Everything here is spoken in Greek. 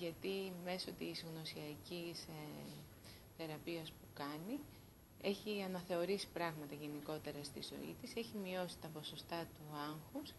γιατί μέσω της γνωσιακής ε, θεραπείας που κάνει έχει αναθεωρήσει πράγματα γενικότερα στη ζωή της, έχει μειώσει τα ποσοστά του άγχους.